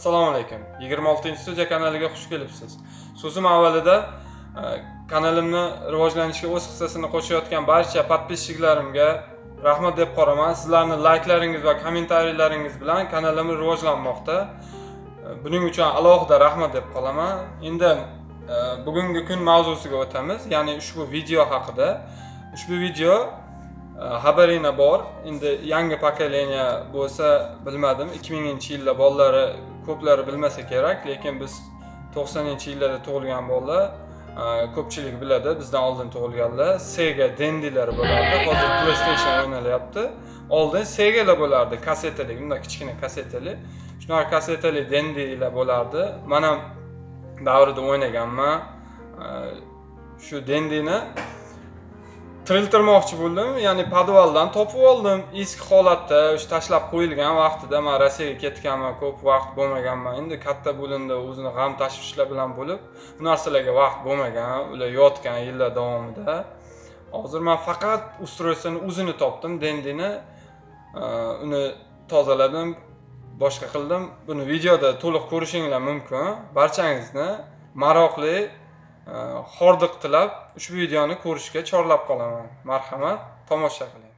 assalomu alaykum. 26 studiya kanaliga xush kelibsiz. So'zim avvalida e, kanalimni rivojlanishiga o'z hissasini qo'shayotgan barcha подписчиklarimga rahmat deb qoraman. Sizlarni layklaringiz va kommentariyalaringiz bilan kanalim rivojlanmoqda. E, buning uchun alohida rahmat deb qolaman. Endi e, bugungi kun mavzusiga o'tamiz. Ya'ni ushbu video haqida. Ushbu video xabaringlar bor. Endi yangi pokoleniya bo'lsa bilmadim 2000 yilda bolalari ko'plari bilmasa kerak lekin biz 90 yillarda tug'ilgan bolalar ko'pchilik biladi bizdan oldin tug'ilganlar sega dendilar bo'lardi. Hozir playstation o'ynalyapti. Oldin segalar bo'lardi kassetali bunday kichkina kassetali. Shunaqa kassetali dendilar bo'lardi. Man ham davrida o'ynaganman. Shu dendini tiriltirmoqchi bo'ldim. Ya'ni podvaldan topib oldim. Eski holatda o'sha tashlab qo'yilgan vaqtida man rossiyaga ketganman ko'p vaqt bo'lmaganman. Endi katta bo'lindi o'zini g'am tashvishlar bilan bo'lib bu narsalarga vaqt bo'lmagan ular yotgan yillar davomida. Hozir man faqat ustroysini o'zini topdim dendini e, uni tozaladim boshqa qildim. Buni videoda to'liq ko'rishinglar mumkin. Barchangizni maroqli Э, hordiq tilab ushbu videoni ko'rishga chorlab qolaman. Marhamat tomosha qiling.